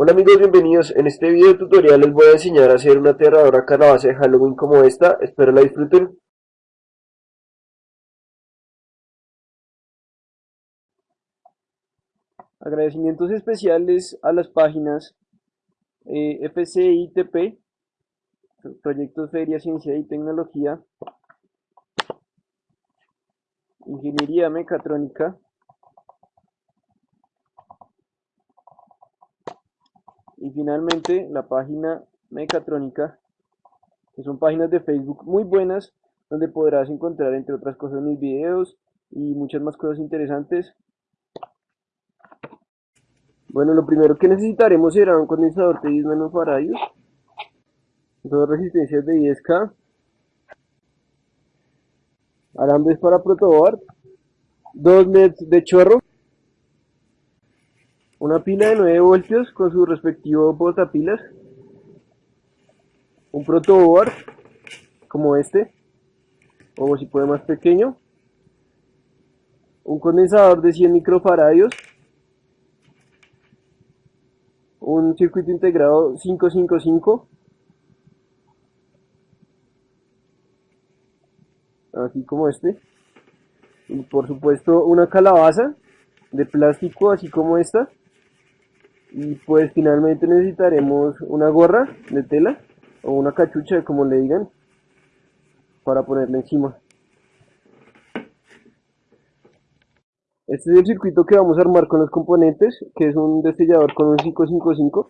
Hola amigos, bienvenidos. En este video tutorial les voy a enseñar a hacer una aterradora calabaza de Halloween como esta. Espero la disfruten. Agradecimientos especiales a las páginas eh, FCITP, Proyectos Feria, Ciencia y Tecnología, Ingeniería Mecatrónica, y finalmente la página Mecatrónica, que son páginas de Facebook muy buenas, donde podrás encontrar entre otras cosas mis videos y muchas más cosas interesantes. Bueno, lo primero que necesitaremos será un condensador de 10 nanofaradios, dos resistencias de 10K, alambres para protoboard, dos LEDs de chorro, una pila de 9 voltios con su respectivo portapilas, un protoboard como este, o si puede más pequeño, un condensador de 100 microfaradios, un circuito integrado 555, así como este, y por supuesto una calabaza de plástico así como esta, y pues finalmente necesitaremos una gorra de tela o una cachucha como le digan para ponerla encima. Este es el circuito que vamos a armar con los componentes que es un destellador con un 555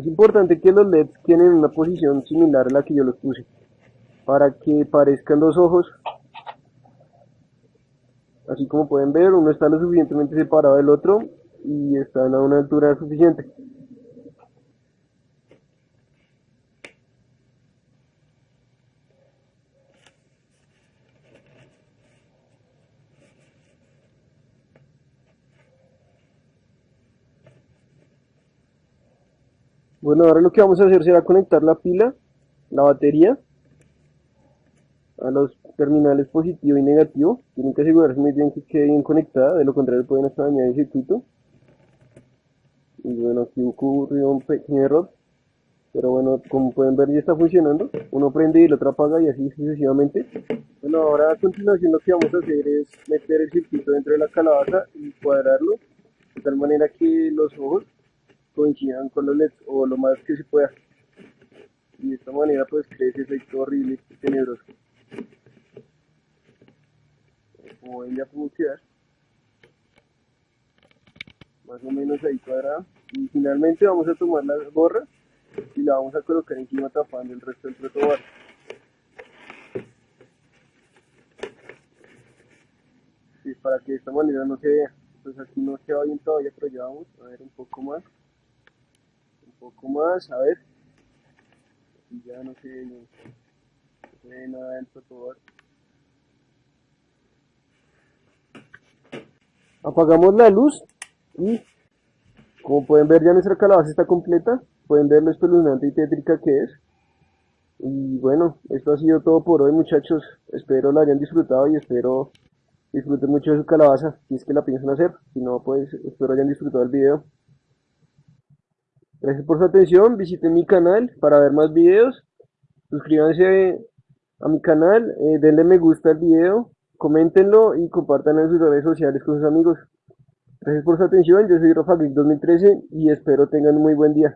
Es importante que los LEDs queden en una posición similar a la que yo los puse, para que parezcan dos ojos. Así como pueden ver, uno está lo suficientemente separado del otro y están a una altura suficiente. Bueno, ahora lo que vamos a hacer será conectar la pila, la batería, a los terminales positivo y negativo. Tienen que asegurarse muy bien que quede bien conectada, de lo contrario pueden hasta dañar el circuito. Y bueno, aquí ocurrió un pequeño error. Pero bueno, como pueden ver ya está funcionando. Uno prende y el otro apaga y así sucesivamente. Bueno, ahora a continuación lo que vamos a hacer es meter el circuito dentro de la calabaza y cuadrarlo. De tal manera que los ojos coincidan con los LEDs o lo más que se pueda. Y de esta manera pues crece ese efecto horrible y tenebroso. Como ven ya quedar Más o menos ahí cuadrada. Y finalmente vamos a tomar la gorra y la vamos a colocar encima tapando el resto del protobar. Para que de esta manera no se vea. Pues aquí no se va bien todavía, pero ya vamos a ver un poco más poco más, a ver. Y ya no sé, no, nada del protobar. Apagamos la luz y como pueden ver ya nuestra calabaza está completa. Pueden ver lo espeluznante y tétrica que es. Y bueno, esto ha sido todo por hoy muchachos. Espero lo hayan disfrutado y espero disfruten mucho de su calabaza. Si es que la piensan hacer. Si no, pues espero hayan disfrutado el video. Gracias por su atención, visiten mi canal para ver más videos, suscríbanse a mi canal, eh, denle me gusta al video, coméntenlo y compartan en sus redes sociales con sus amigos. Gracias por su atención, yo soy Rafa 2013 y espero tengan un muy buen día.